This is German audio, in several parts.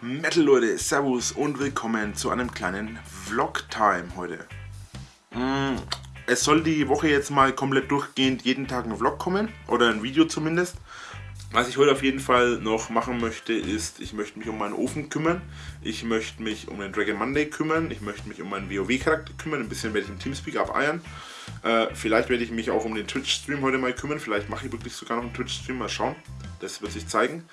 Metal Leute, Servus und willkommen zu einem kleinen Vlog-Time heute. Mm, es soll die Woche jetzt mal komplett durchgehend jeden Tag ein Vlog kommen, oder ein Video zumindest. Was ich heute auf jeden Fall noch machen möchte, ist, ich möchte mich um meinen Ofen kümmern, ich möchte mich um den Dragon Monday kümmern, ich möchte mich um meinen WoW-Charakter kümmern, ein bisschen werde ich im Teamspeak abeiern. Äh, vielleicht werde ich mich auch um den Twitch-Stream heute mal kümmern, vielleicht mache ich wirklich sogar noch einen Twitch-Stream, mal schauen, das wird sich zeigen.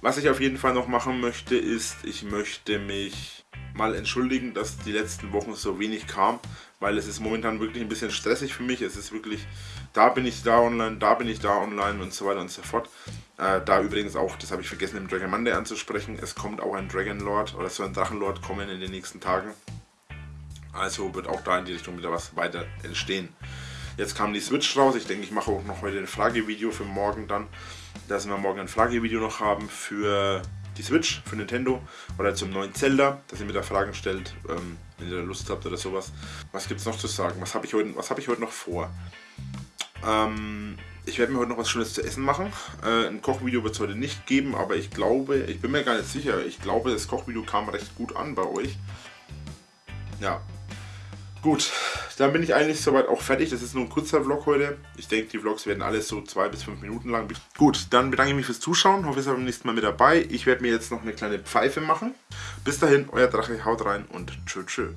Was ich auf jeden Fall noch machen möchte, ist, ich möchte mich mal entschuldigen, dass die letzten Wochen so wenig kam, weil es ist momentan wirklich ein bisschen stressig für mich. Es ist wirklich, da bin ich da online, da bin ich da online und so weiter und so fort. Äh, da übrigens auch, das habe ich vergessen im Dragon Monday anzusprechen, es kommt auch ein Dragon Lord oder so ein Drachenlord kommen in den nächsten Tagen. Also wird auch da in die Richtung wieder was weiter entstehen. Jetzt kam die Switch raus. Ich denke, ich mache auch noch heute ein Fragevideo für morgen dann. Dass wir morgen ein Fragevideo noch haben für die Switch, für Nintendo oder zum neuen Zelda, dass ihr mir da Fragen stellt, ähm, wenn ihr da Lust habt oder sowas. Was gibt es noch zu sagen? Was habe ich, heute, hab ich heute noch vor? Ähm, ich werde mir heute noch was Schönes zu essen machen. Äh, ein Kochvideo wird es heute nicht geben, aber ich glaube, ich bin mir gar nicht sicher, ich glaube, das Kochvideo kam recht gut an bei euch. Ja, Gut, dann bin ich eigentlich soweit auch fertig. Das ist nur ein kurzer Vlog heute. Ich denke, die Vlogs werden alles so zwei bis fünf Minuten lang. Gut, dann bedanke ich mich fürs Zuschauen. Hoffe, ihr seid beim nächsten Mal mit dabei. Ich werde mir jetzt noch eine kleine Pfeife machen. Bis dahin, euer Drache, haut rein und tschö tschö.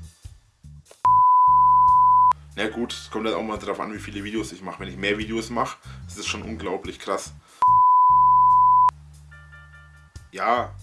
Na gut, es kommt halt auch mal darauf an, wie viele Videos ich mache. Wenn ich mehr Videos mache, ist schon unglaublich krass. Ja,